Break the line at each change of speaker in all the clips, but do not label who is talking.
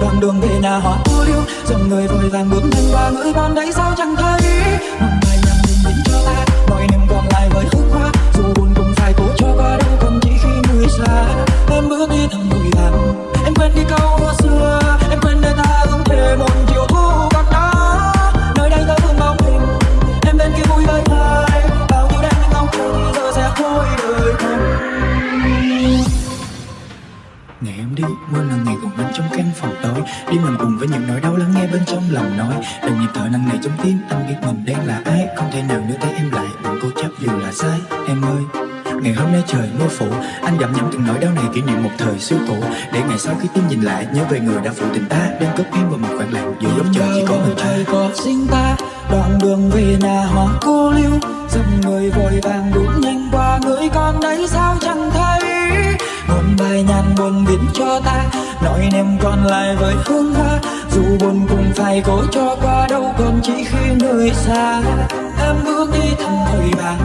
đoạn đường về nhà họ cô liêu. Dòng người vội vàng bước nhanh qua ngỡ con đấy sao chẳng thấy. Mong mai nhằm bình tĩnh cho ta mọi niềm còn lại với hương hoa. Dù buồn cũng phải cố cho qua đâu còn chỉ khi người xa. Em bước đi thầm tim làm cùng với những nỗi đau lắng nghe bên trong lòng nói. Từng nhịp thở nặng nề trong tim, anh biết mình đang là ai. Không thể nào nữa tay em lại, bằng cố chấp dù là sai. Em ơi, Ngày hôm nay trời mưa phủ Anh gặm nhấm từng nỗi đau này kỷ niệm một thời xưa cũ. Để ngày sau khi tim nhìn lại Nhớ về người đã phụ tình ta. Đang cất em vào một khoảng lặng Giữa góc trời chỉ có mình ta. Có sinh ta Đoạn đường về nhà hoa cô lưu. Dòng người vội vàng đút nhanh qua Người con đấy sao chẳng thấy? Một bài nhàn buồn viết cho ta nỗi niềm còn lại với hương hoa, dù buồn cũng phải cố cho qua đâu còn chỉ khi nơi xa. Em bước đi thầm thời bạn,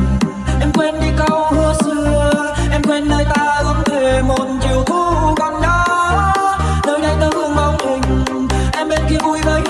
em quên đi câu hứa xưa. Em quên nơi ta ước thề một chiều thu còn đó, nơi đây ta vương bóng hình. Em bên kia vui với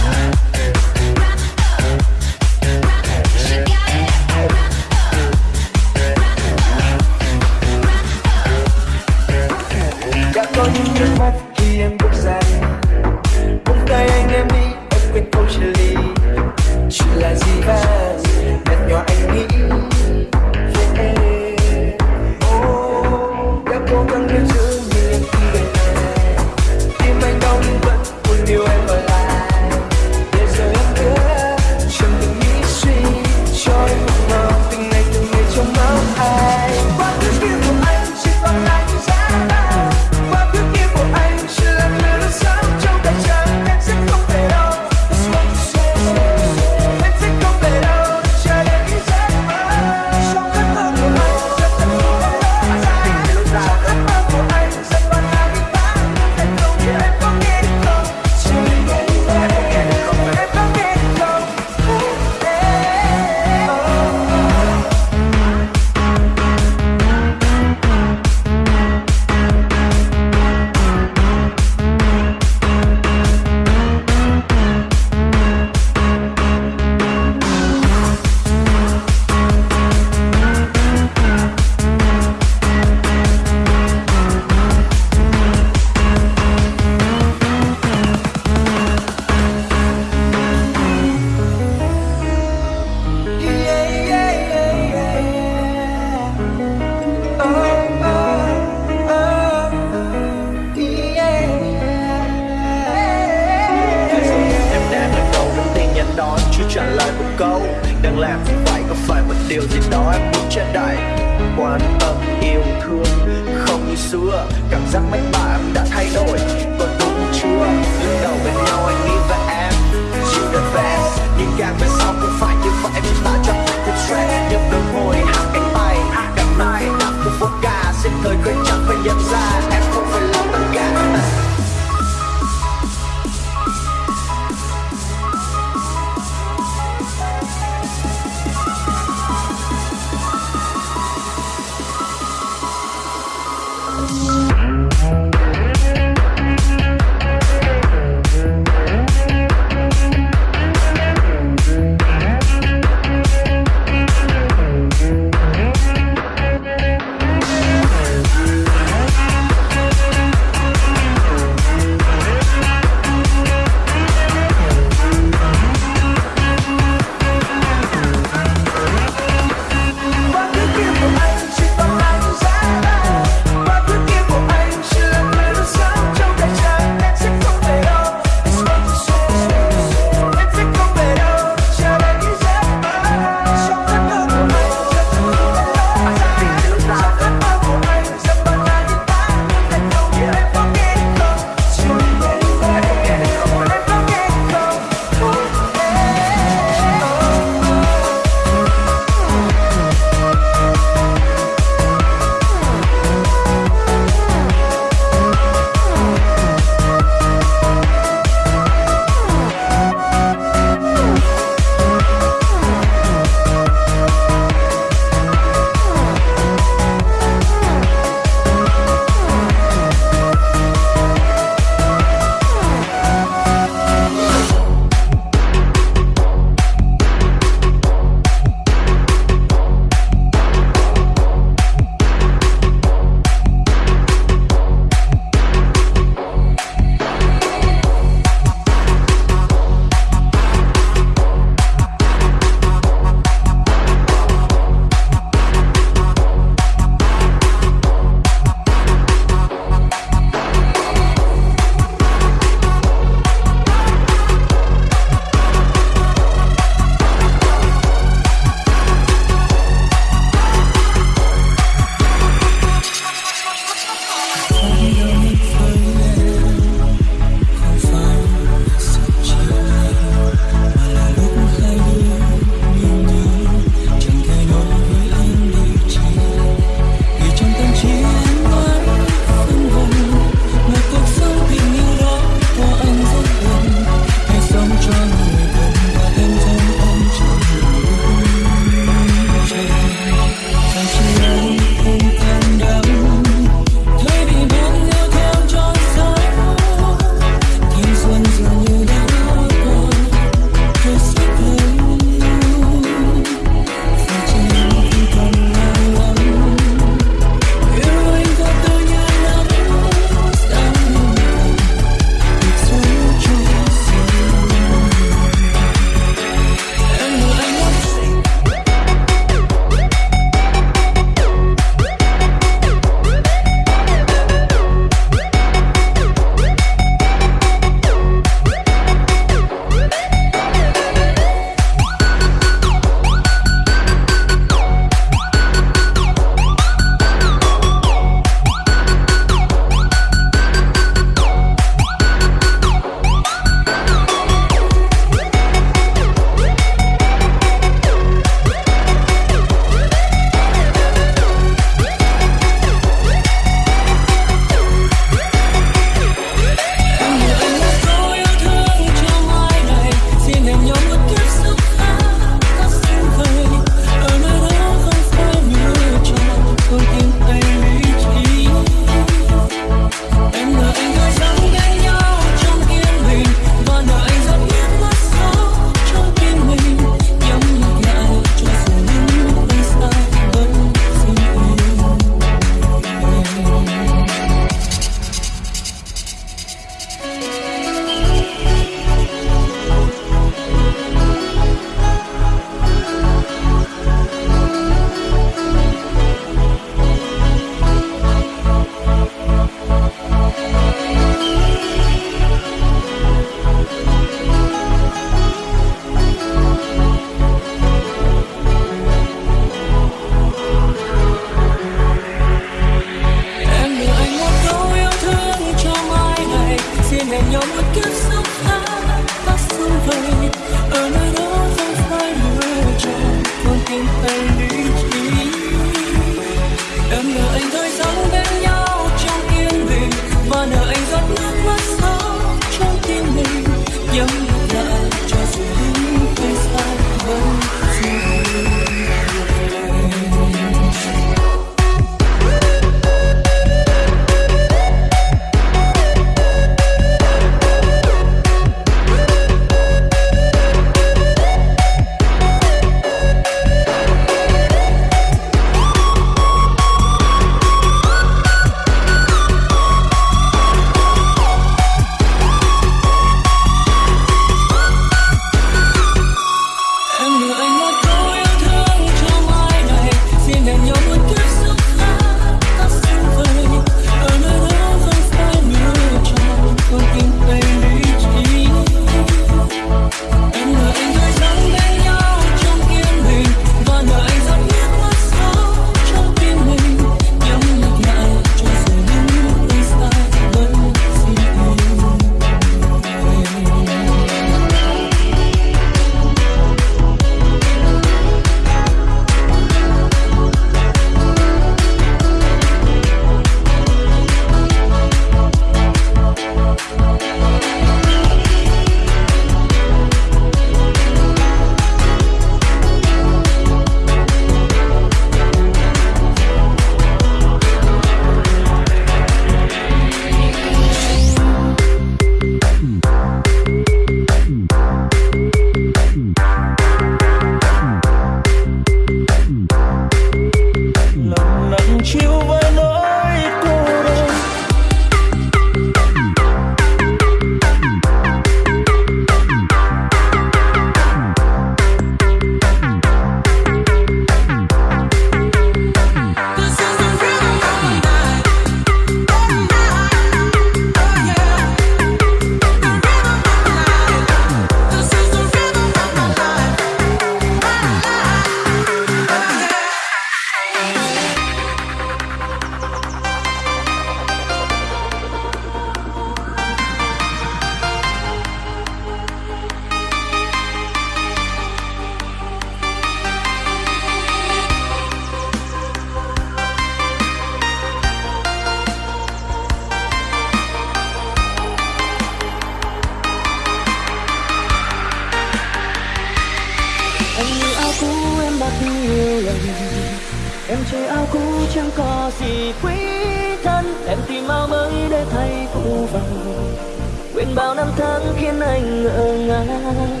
quên bao
năm tháng khiến anh ngỡ ngàng.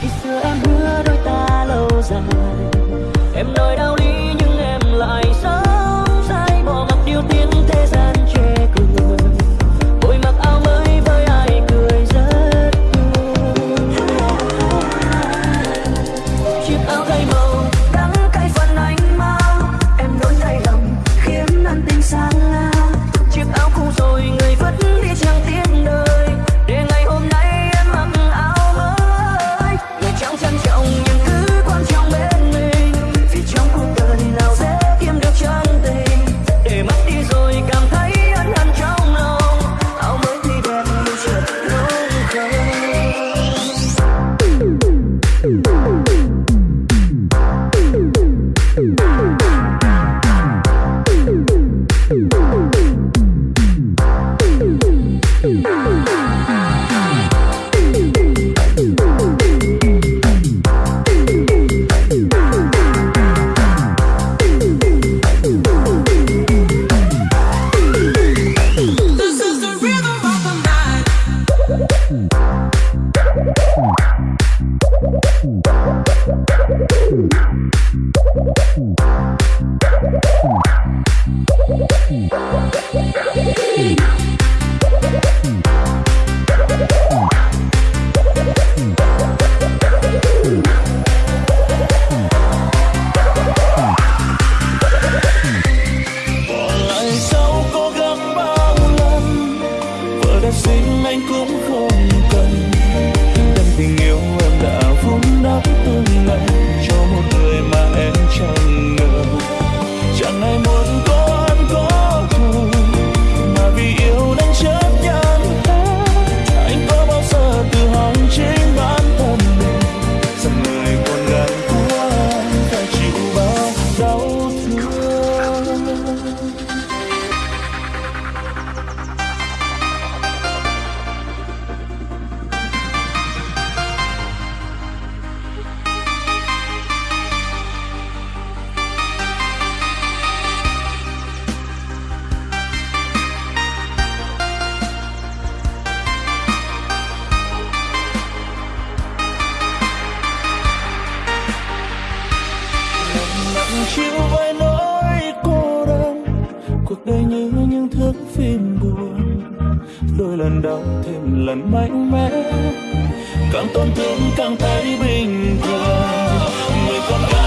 Khi xưa em hứa đôi ta lâu dài.
Chịu
vài nỗi cô đơn. Cuộc đời như những thước phim buồn. Đôi lần đau thêm lần mạnh mẽ. Càng tổn thương càng thấy bình thường. Người con gái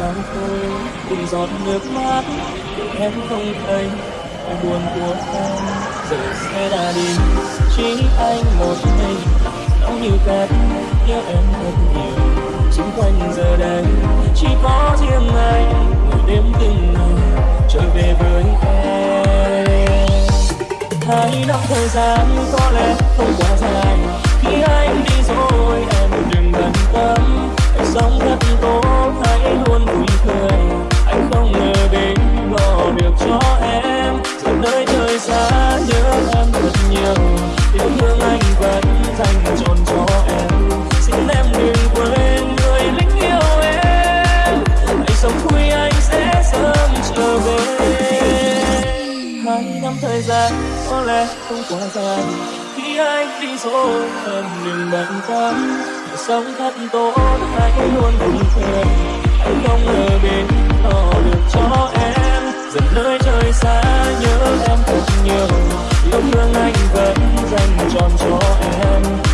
lòng tôi, từng giọt nước mắt em không thấy. Nỗi buồn của em, giờ sẽ đã đi.
Chỉ anh một mình nóng như cát, nhớ em thật nhiều. Xung quanh giờ đây, chỉ có riêng anh ngồi đêm từng ngày, trở về với em. Hai năm thời gian, có lẽ không quá dài. Khi anh đi rồi, em đừng bận tâm. Hãy sống thật tôi hãy luôn vui cười. Anh không ngờ đến lo được cho em. Giờ nơi thời xa nhớ em thật nhiều. Yêu thương anh vẫn thành tròn cho em. Xin em đừng quên người lính yêu em. Anh sống vui anh sẽ sớm trở về. Hai năm thời gian, có lẽ không quá dài. Khi anh đi rồi, em đừng bận tâm sống thật tốt, hãy luôn bình thường. Anh không ngờ bên lo được cho em. Dần nơi trời xa, nhớ em thật nhiều. Yêu thương
anh
vẫn dành trọn cho em.